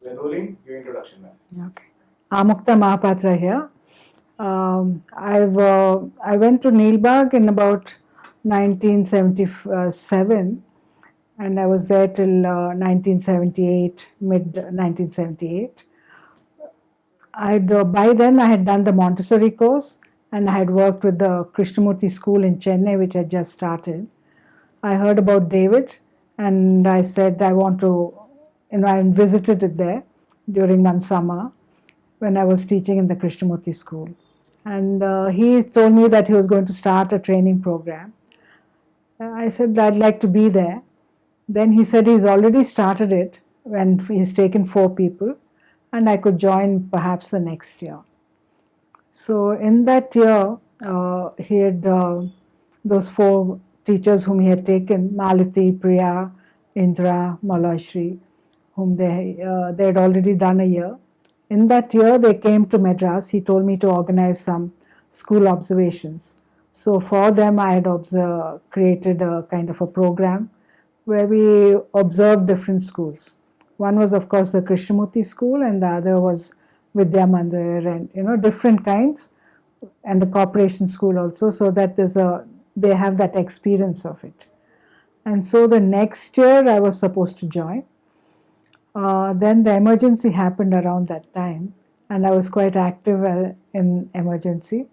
We're rolling. Your introduction, ma'am. Okay. Amukta Mahapatra here. Um, I've uh, I went to Neel Bagh in about 1977 and I was there till uh, 1978, mid 1978. I'd, uh, by then I had done the Montessori course and I had worked with the Krishnamurti school in Chennai which had just started. I heard about David and I said I want to, you know, I visited it there during one summer when I was teaching in the Krishnamurti school. And uh, he told me that he was going to start a training program. I said I'd like to be there. Then he said he's already started it when he's taken four people and I could join perhaps the next year. So in that year, uh, he had uh, those four teachers whom he had taken, Malati, Priya, Indra, Malashri, whom they, uh, they had already done a year. In that year, they came to Madras. He told me to organize some school observations. So for them, I had observed, created a kind of a program where we observed different schools. One was, of course, the Krishnamurti school, and the other was Vidya Mandir, and you know different kinds, and the corporation school also, so that there's a they have that experience of it. And so the next year I was supposed to join. Uh, then the emergency happened around that time, and I was quite active uh, in emergency.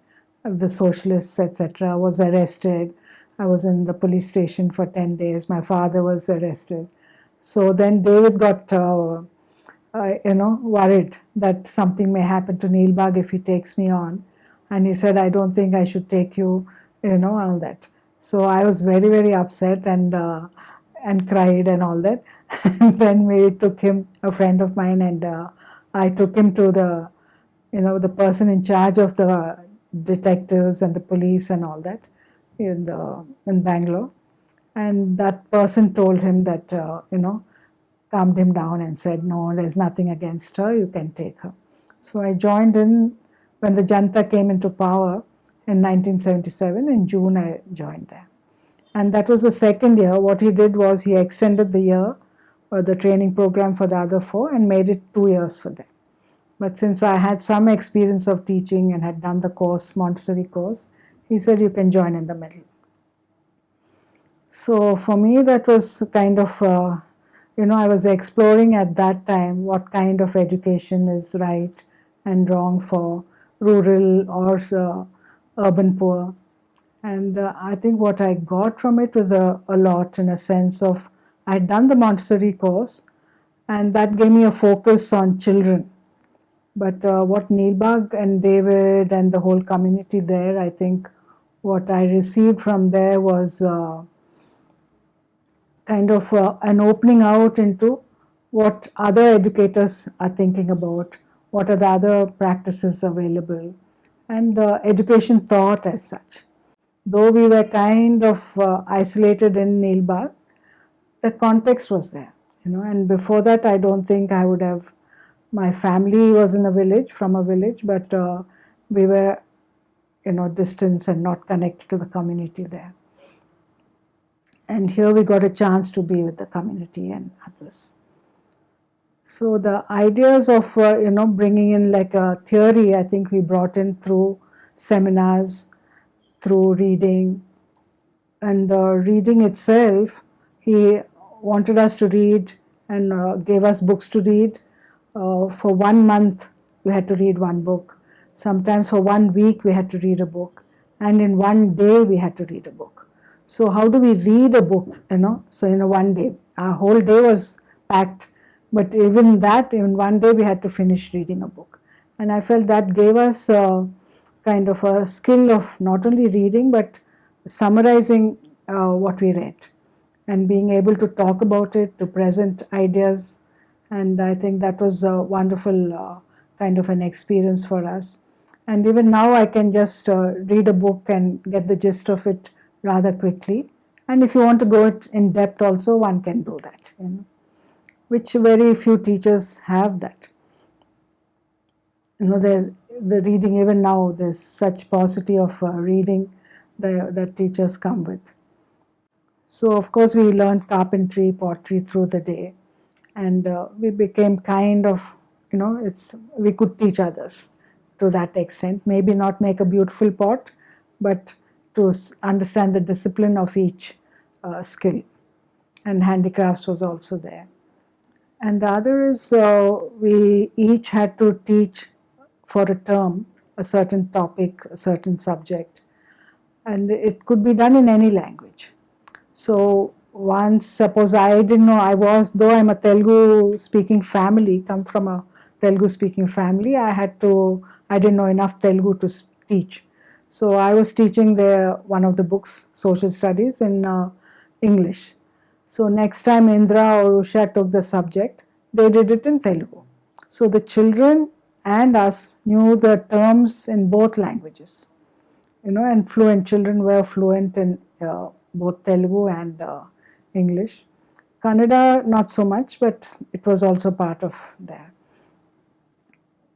The socialists, etc., was arrested I was in the police station for 10 days. My father was arrested. So then David got, uh, uh, you know, worried that something may happen to Neil Neel Bagh if he takes me on. And he said, I don't think I should take you, you know, all that. So I was very, very upset and uh, and cried and all that. and then we took him, a friend of mine, and uh, I took him to the, you know, the person in charge of the detectives and the police and all that in the in Bangalore, and that person told him that uh, you know calmed him down and said, "No, there's nothing against her. You can take her." So I joined in when the Janta came into power in 1977. In June, I joined there, and that was the second year. What he did was he extended the year, or the training program for the other four, and made it two years for them. But since I had some experience of teaching and had done the course, Montessori course, he said you can join in the middle. So for me that was kind of, uh, you know, I was exploring at that time what kind of education is right and wrong for rural or uh, urban poor. And uh, I think what I got from it was a, a lot in a sense of, I had done the Montessori course and that gave me a focus on children but uh, what Neel Bagh and David and the whole community there, I think what I received from there was uh, kind of uh, an opening out into what other educators are thinking about, what are the other practices available, and uh, education thought as such. Though we were kind of uh, isolated in Neel Bagh, the context was there, you know, and before that I don't think I would have, my family was in a village, from a village, but uh, we were you know, distance and not connected to the community there. And here we got a chance to be with the community and others. So the ideas of, uh, you know, bringing in like a theory, I think we brought in through seminars, through reading. And uh, reading itself, he wanted us to read and uh, gave us books to read. Uh, for one month, we had to read one book. Sometimes for one week we had to read a book and in one day we had to read a book. So how do we read a book, you know, so in a one day, our whole day was packed, but even that, in one day we had to finish reading a book. And I felt that gave us uh, kind of a skill of not only reading, but summarizing uh, what we read and being able to talk about it, to present ideas. And I think that was a wonderful uh, kind of an experience for us. And even now I can just uh, read a book and get the gist of it rather quickly. And if you want to go in depth also, one can do that, you know, which very few teachers have that. You know, the, the reading, even now, there's such paucity of uh, reading the, that teachers come with. So, of course, we learned carpentry, pottery through the day. and uh, we became kind of, you know, it's we could teach others to that extent. Maybe not make a beautiful pot, but to understand the discipline of each uh, skill. And handicrafts was also there. And the other is uh, we each had to teach for a term a certain topic, a certain subject. And it could be done in any language. So once, suppose I didn't know I was, though I'm a Telugu speaking family, come from a Telugu speaking family, I had to, I didn't know enough Telugu to teach. So I was teaching the one of the books, social studies, in uh, English. So next time Indra or Usha took the subject, they did it in Telugu. So the children and us knew the terms in both languages. You know, and fluent children were fluent in uh, both Telugu and uh, English. Kannada, not so much, but it was also part of there.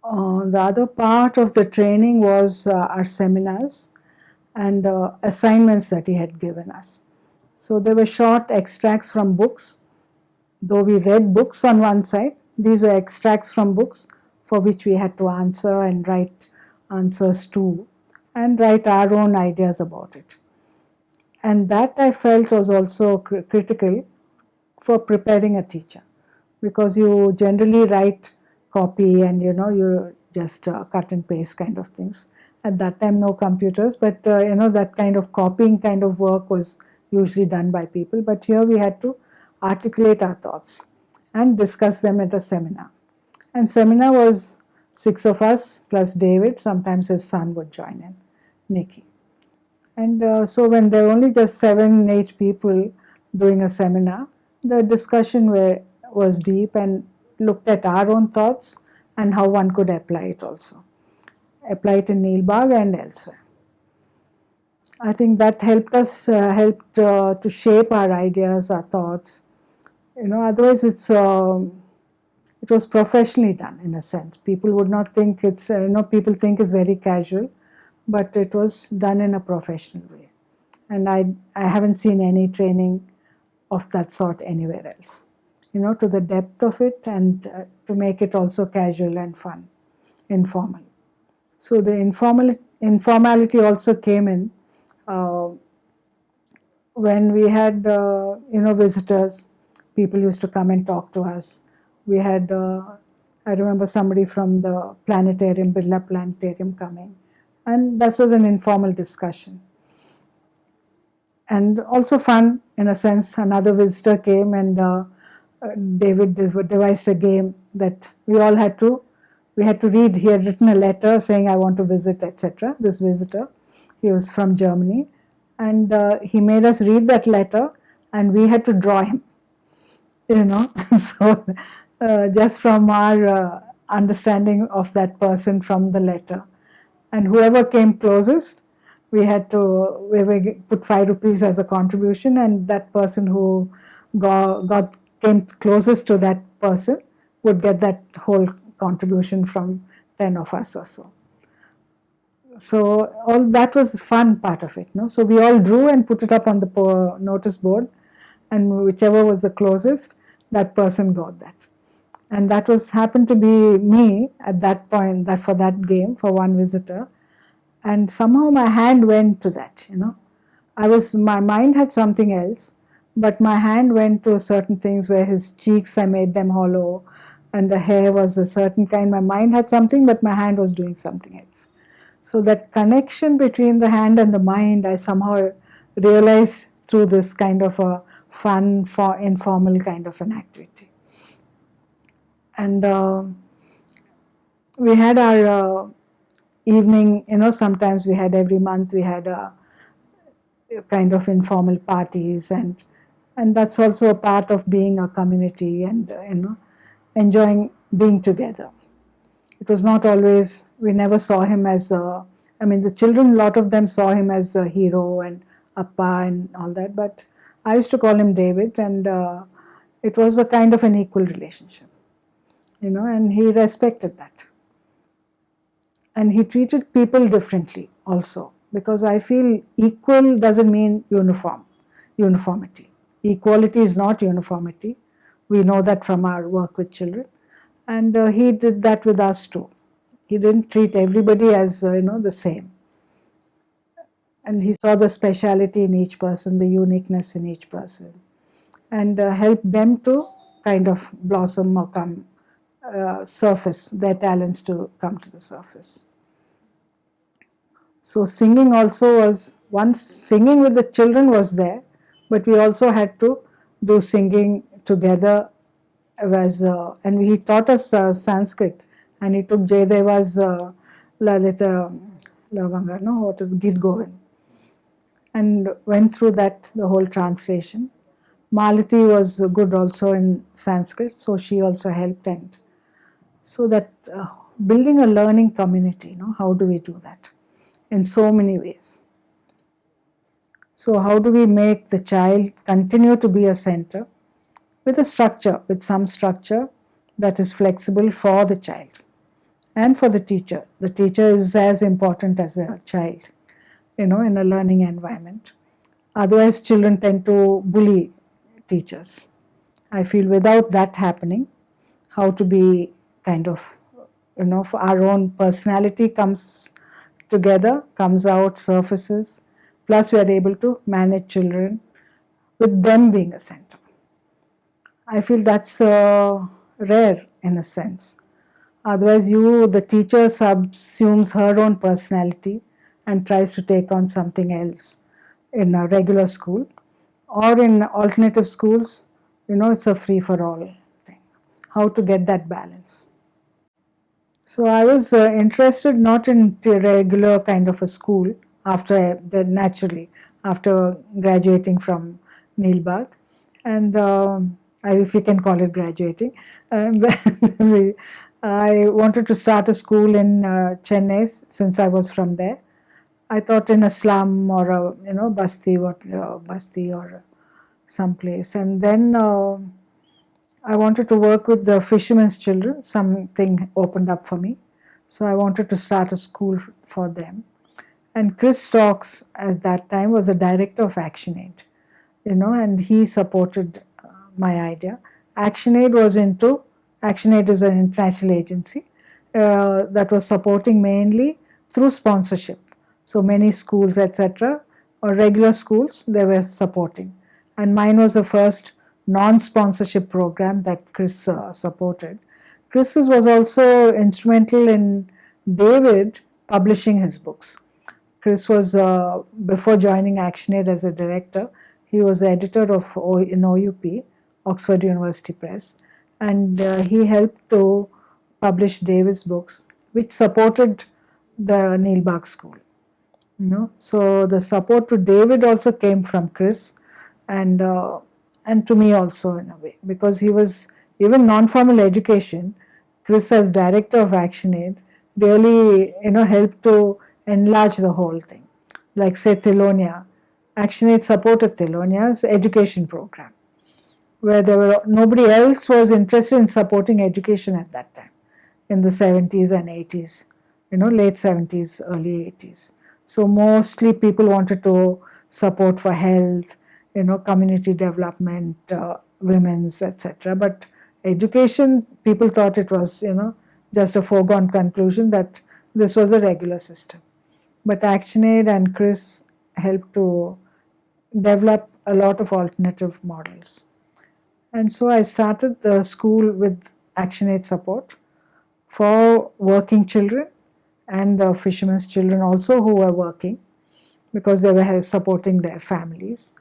Uh, the other part of the training was uh, our seminars and uh, assignments that he had given us. So there were short extracts from books. Though we read books on one side, these were extracts from books for which we had to answer and write answers to and write our own ideas about it. And that I felt was also cr critical for preparing a teacher because you generally write copy and you know you just uh, cut and paste kind of things. At that time no computers but uh, you know that kind of copying kind of work was usually done by people but here we had to articulate our thoughts and discuss them at a seminar. And seminar was six of us plus David, sometimes his son would join in, Nikki. And uh, so when there were only just seven, eight people doing a seminar, the discussion were, was deep and looked at our own thoughts and how one could apply it also. Apply it in Neel Bagh and elsewhere. I think that helped us, uh, helped uh, to shape our ideas, our thoughts. You know, otherwise it's, uh, it was professionally done in a sense. People would not think it's, uh, you know, people think it's very casual, but it was done in a professional way. And I, I haven't seen any training of that sort anywhere else you know, to the depth of it and uh, to make it also casual and fun, informal. So the informal, informality also came in uh, when we had, uh, you know, visitors, people used to come and talk to us. We had, uh, I remember somebody from the planetarium, Birla Planetarium coming, and that was an informal discussion. And also fun, in a sense, another visitor came and uh, David devised a game that we all had to, we had to read. He had written a letter saying, I want to visit, etc. This visitor, he was from Germany. And uh, he made us read that letter and we had to draw him, you know. so just from our uh, understanding of that person from the letter. And whoever came closest, we had to we put five rupees as a contribution and that person who got, got came closest to that person would get that whole contribution from 10 of us or so. So all that was fun part of it. No? So we all drew and put it up on the notice board and whichever was the closest, that person got that. And that was happened to be me at that point, that for that game, for one visitor. And somehow my hand went to that, you know. I was, my mind had something else, but my hand went to certain things where his cheeks, I made them hollow, and the hair was a certain kind. My mind had something, but my hand was doing something else. So that connection between the hand and the mind, I somehow realized through this kind of a fun, for informal kind of an activity. And uh, we had our uh, evening, you know, sometimes we had every month we had a kind of informal parties and and that's also a part of being a community and uh, you know enjoying being together. It was not always we never saw him as a i mean the children a lot of them saw him as a hero and appa and all that but i used to call him david and uh, it was a kind of an equal relationship you know and he respected that and he treated people differently also because i feel equal doesn't mean uniform uniformity Equality is not uniformity. We know that from our work with children. And uh, he did that with us too. He didn't treat everybody as, uh, you know, the same. And he saw the speciality in each person, the uniqueness in each person, and uh, helped them to kind of blossom or come uh, surface, their talents to come to the surface. So singing also was, once singing with the children was there, but we also had to do singing together as, uh, and he taught us uh, Sanskrit and he took Jayadeva's uh, Lalita Lavanga, no, what is Git Govind and went through that, the whole translation. Malati was good also in Sanskrit, so she also helped and so that uh, building a learning community, you know, how do we do that? In so many ways. So how do we make the child continue to be a center with a structure, with some structure that is flexible for the child and for the teacher. The teacher is as important as a child, you know, in a learning environment. Otherwise, children tend to bully teachers. I feel without that happening, how to be kind of, you know, for our own personality comes together, comes out, surfaces, plus we are able to manage children with them being a center. I feel that's uh, rare in a sense. Otherwise, you, the teacher subsumes her own personality and tries to take on something else in a regular school or in alternative schools, you know, it's a free for all thing. How to get that balance. So I was uh, interested not in regular kind of a school after the naturally after graduating from Neel Bagh, and um, if we can call it graduating, um, I wanted to start a school in uh, Chennai since I was from there. I thought in a slum or a you know basti what uh, basti or some place, and then. I wanted to work with the fishermen's children. Something opened up for me. So I wanted to start a school for them. And Chris Stokes at that time was the director of ActionAid, you know, and he supported uh, my idea. ActionAid was into, ActionAid is an international agency uh, that was supporting mainly through sponsorship. So many schools, etc., or regular schools, they were supporting. And mine was the first non-sponsorship program that Chris uh, supported. Chris was also instrumental in David publishing his books. Chris was, uh, before joining ActionAid as a director, he was the editor of o, in OUP, Oxford University Press, and uh, he helped to publish David's books, which supported the Neel Bagh School. You know? So the support to David also came from Chris, and uh, and to me also in a way because he was even non-formal education. Chris as director of actionaid really you know helped to enlarge the whole thing. Like say Thelonia. Actionaid supported Thelonia's education program where there were nobody else was interested in supporting education at that time in the 70s and 80s you know late 70s early 80s so mostly people wanted to support for health you know, community development, uh, women's, etc. But education, people thought it was, you know, just a foregone conclusion that this was the regular system. But ActionAid and Chris helped to develop a lot of alternative models. And so I started the school with ActionAid support for working children and the fishermen's children also who were working because they were supporting their families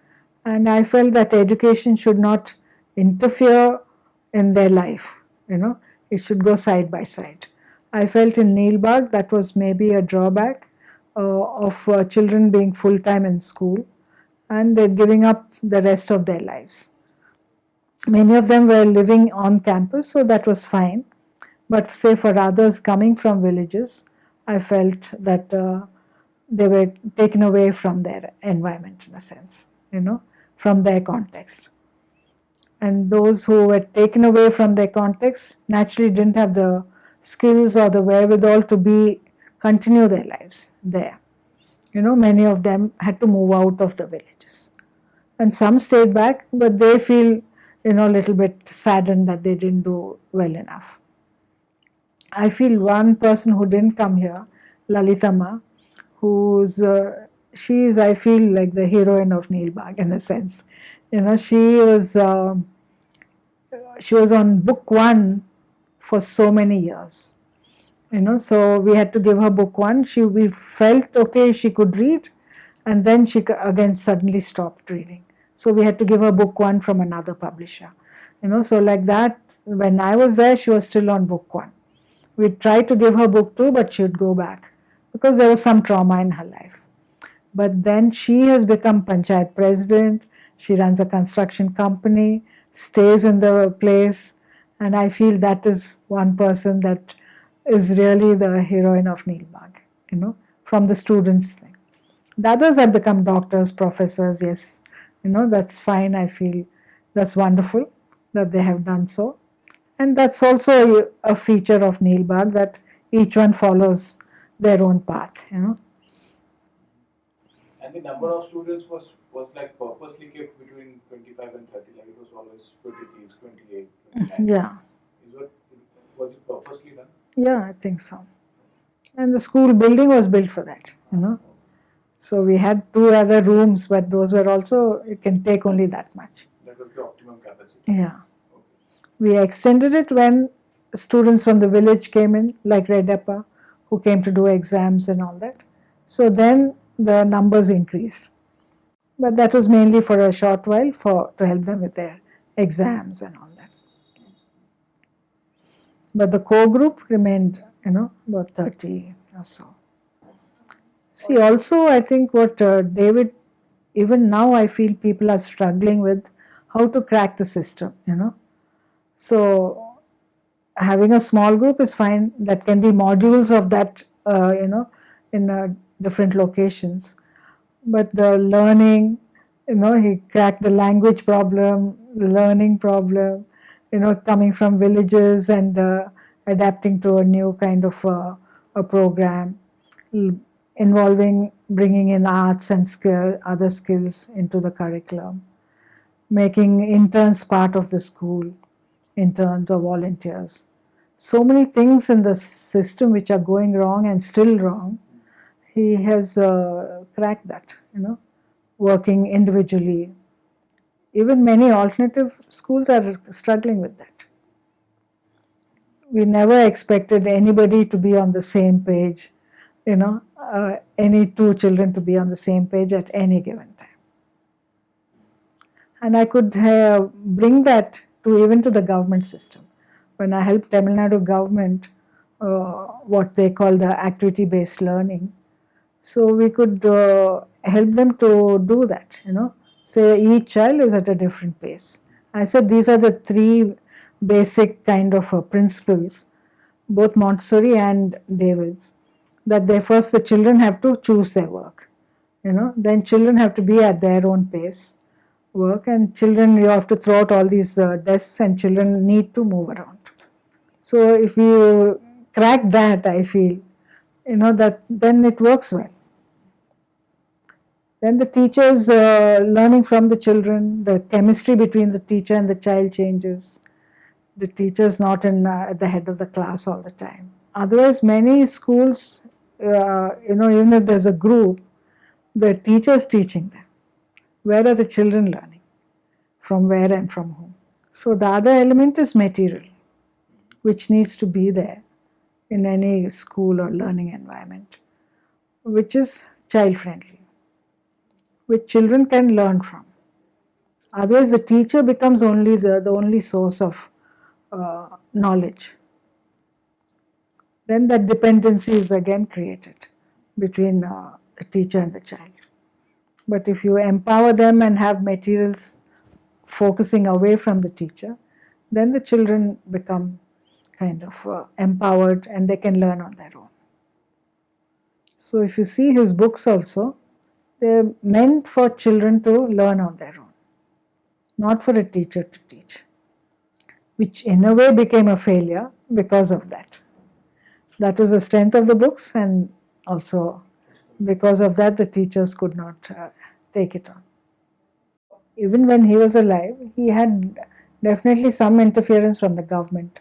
and I felt that education should not interfere in their life, you know, it should go side by side. I felt in Neel Bagh that was maybe a drawback uh, of uh, children being full time in school and they're giving up the rest of their lives. Many of them were living on campus, so that was fine. But say for others coming from villages, I felt that uh, they were taken away from their environment in a sense, you know from their context. And those who were taken away from their context naturally didn't have the skills or the wherewithal to be continue their lives there. You know, many of them had to move out of the villages. And some stayed back, but they feel you know, a little bit saddened that they didn't do well enough. I feel one person who didn't come here, Lalitama, who's uh, she is, I feel, like the heroine of Neel Bagh in a sense. You know, she was um she was on book one for so many years. You know, so we had to give her book one. She we felt okay she could read, and then she again suddenly stopped reading. So we had to give her book one from another publisher. You know, so like that. When I was there, she was still on book one. We tried to give her book two, but she would go back because there was some trauma in her life. But then she has become panchayat president. She runs a construction company, stays in the place, and I feel that is one person that is really the heroine of Neel Bagh, you know, from the students thing. The others have become doctors, professors, yes, you know, that's fine, I feel that's wonderful that they have done so. And that's also a feature of Neel Bagh that each one follows their own path, you know. And the number of students was was like purposely kept between 25 and 30, like it was always 26, 28, 29. Yeah. Is what, was it purposely done? Yeah, I think so. And the school building was built for that, you know. So we had two other rooms, but those were also, it can take only that much. That was the optimum capacity. Yeah. We extended it when students from the village came in, like Redappa, who came to do exams and all that. So then the numbers increased. But that was mainly for a short while for to help them with their exams and all that. But the core group remained, you know, about 30 or so. See, also, I think what uh, David, even now, I feel people are struggling with how to crack the system, you know. So, having a small group is fine, that can be modules of that, uh, you know, in uh, different locations. But the learning, you know, he cracked the language problem, the learning problem, you know, coming from villages and uh, adapting to a new kind of uh, a program involving bringing in arts and skill, other skills into the curriculum, making interns part of the school, interns or volunteers. So many things in the system which are going wrong and still wrong, he has uh, cracked that, you know, working individually. Even many alternative schools are struggling with that. We never expected anybody to be on the same page, you know, uh, any two children to be on the same page at any given time. And I could uh, bring that to even to the government system. When I helped Tamil Nadu government, uh, what they call the activity-based learning, so we could uh, help them to do that, you know. Say each child is at a different pace. I said these are the three basic kind of uh, principles, both Montessori and David's that they first the children have to choose their work you know then children have to be at their own pace work and children you have to throw out all these uh, desks and children need to move around so if you crack that i feel you know that then it works well then the teachers uh, learning from the children the chemistry between the teacher and the child changes the teachers not in uh, at the head of the class all the time otherwise many schools uh, you know, even if there's a group, the teacher's teaching them. Where are the children learning? From where and from whom? So the other element is material, which needs to be there in any school or learning environment, which is child friendly, which children can learn from. Otherwise, the teacher becomes only the, the only source of uh, knowledge then that dependency is again created between uh, the teacher and the child. But if you empower them and have materials focusing away from the teacher, then the children become kind of uh, empowered and they can learn on their own. So if you see his books also, they're meant for children to learn on their own, not for a teacher to teach, which in a way became a failure because of that that was the strength of the books and also because of that the teachers could not uh, take it on. Even when he was alive, he had definitely some interference from the government,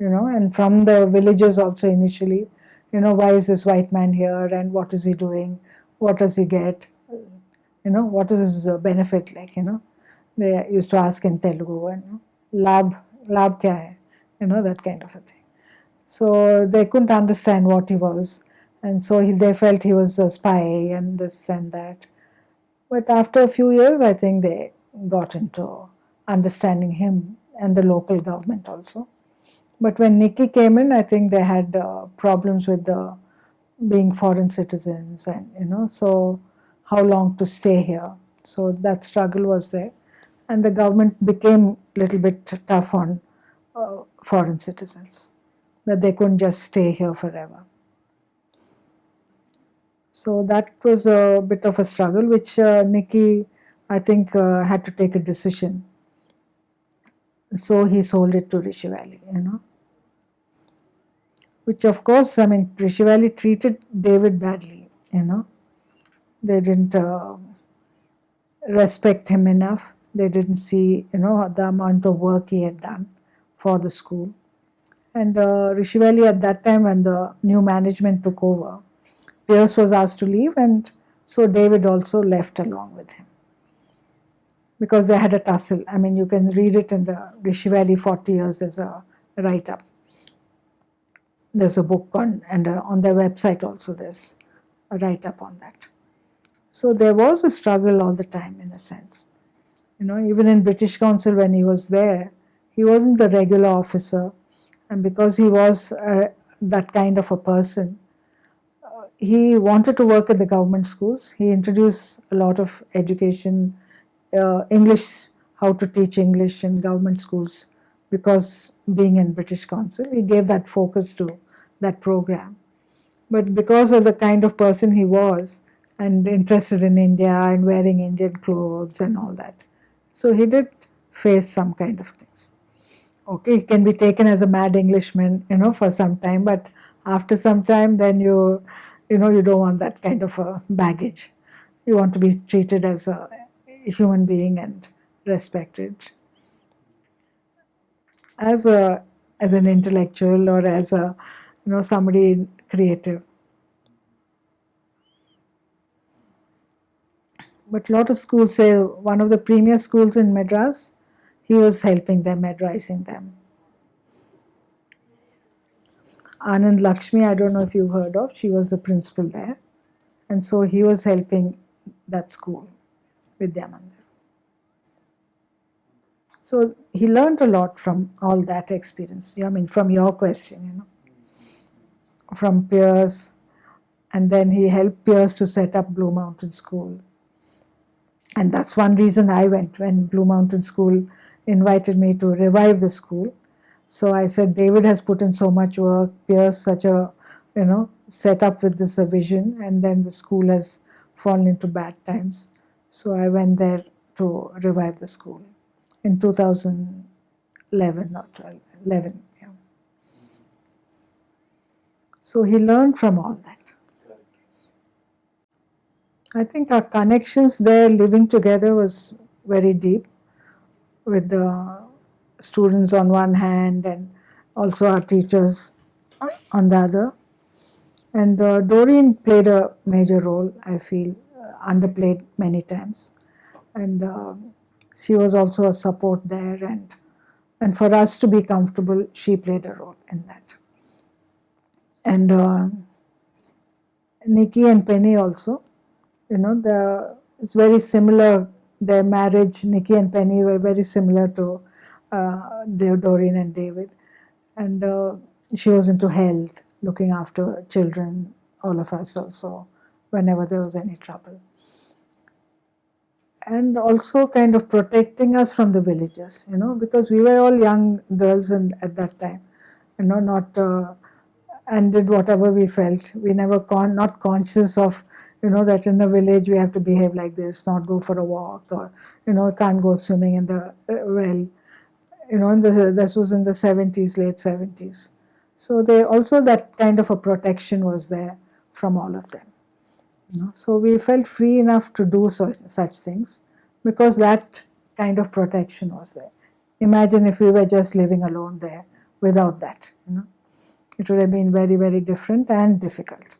you know, and from the villagers also initially. You know, why is this white man here and what is he doing? What does he get? You know, what is his uh, benefit like? You know, they used to ask in Telugu and lab, lab kya hai? You know, that kind of a thing. So they couldn't understand what he was, and so he, they felt he was a spy and this and that. But after a few years, I think they got into understanding him and the local government also. But when Nikki came in, I think they had uh, problems with the being foreign citizens and you know so how long to stay here. So that struggle was there, and the government became a little bit tough on uh, foreign citizens that they couldn't just stay here forever. So that was a bit of a struggle, which uh, Nikki, I think, uh, had to take a decision. So he sold it to Rishi Valley, you know. Which, of course, I mean, Rishi treated David badly, you know. They didn't uh, respect him enough. They didn't see, you know, the amount of work he had done for the school. And uh, Rishi Valley at that time, when the new management took over, Pierce was asked to leave, and so David also left along with him because they had a tussle. I mean, you can read it in the Rishi Valley 40 years as a write up. There's a book on, and uh, on their website also, there's a write up on that. So there was a struggle all the time, in a sense. You know, even in British Council when he was there, he wasn't the regular officer, and because he was uh, that kind of a person, he wanted to work at the government schools. He introduced a lot of education, uh, English, how to teach English in government schools because being in British Council, he gave that focus to that program. But because of the kind of person he was and interested in India and wearing Indian clothes and all that, so he did face some kind of things. Okay, he can be taken as a mad Englishman, you know, for some time, but after some time, then you you know, you don't want that kind of a baggage. You want to be treated as a human being and respected. As a as an intellectual or as a you know somebody creative. But a lot of schools say one of the premier schools in Madras, he was helping them, advising them. Anand Lakshmi, I don't know if you've heard of, she was the principal there. And so he was helping that school, Vidya Mandir. So he learned a lot from all that experience. I mean, from your question, you know, from Pierce, and then he helped Pierce to set up Blue Mountain School. And that's one reason I went when Blue Mountain School invited me to revive the school so I said, David has put in so much work, Pierce such a, you know, set up with this vision, and then the school has fallen into bad times. So I went there to revive the school in 2011 or 12, 11. Yeah. So he learned from all that. I think our connections there living together was very deep with the students on one hand and also our teachers on the other. And uh, Doreen played a major role, I feel, uh, underplayed many times. And uh, she was also a support there. And, and for us to be comfortable, she played a role in that. And uh, Nikki and Penny also, you know, the, it's very similar. Their marriage, Nikki and Penny were very similar to uh, Doreen and David. And uh, she was into health, looking after children, all of us also, whenever there was any trouble. And also kind of protecting us from the villagers, you know, because we were all young girls and at that time, you know, not, uh, and did whatever we felt. We never, con not conscious of, you know, that in a village we have to behave like this, not go for a walk, or, you know, can't go swimming in the uh, well you know, the, this was in the 70s, late 70s. So they also that kind of a protection was there from all of them. Know? So we felt free enough to do such, such things because that kind of protection was there. imagine if we were just living alone there without that. You know, it would have been very, very different and difficult.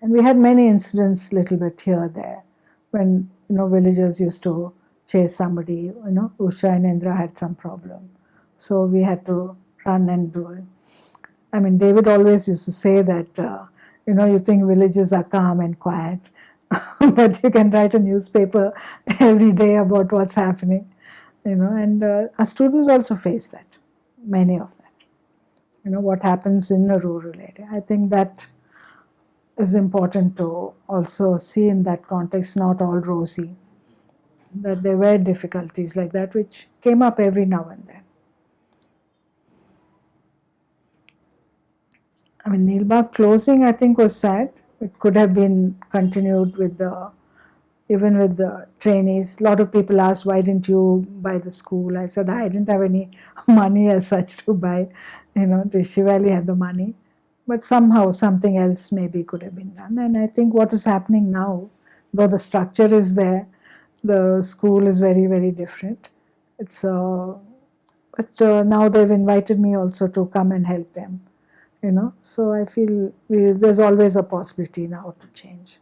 And we had many incidents, little bit here there, when you know villagers used to chase somebody. You know, Usha and Indra had some problem, so we had to run and do it. I mean, David always used to say that. Uh, you know, you think villages are calm and quiet, but you can write a newspaper every day about what's happening, you know, and uh, our students also face that, many of that. You know, what happens in a rural area. I think that is important to also see in that context, not all rosy, that there were difficulties like that which came up every now and then. I mean, Neel Bagh closing, I think, was sad. It could have been continued with the, even with the trainees. A lot of people asked, why didn't you buy the school? I said, I didn't have any money as such to buy. You know, Rishi Valley had the money. But somehow something else maybe could have been done. And I think what is happening now, though the structure is there, the school is very, very different. It's, uh, but uh, now they've invited me also to come and help them you know? So i feel there's always a possibility now to change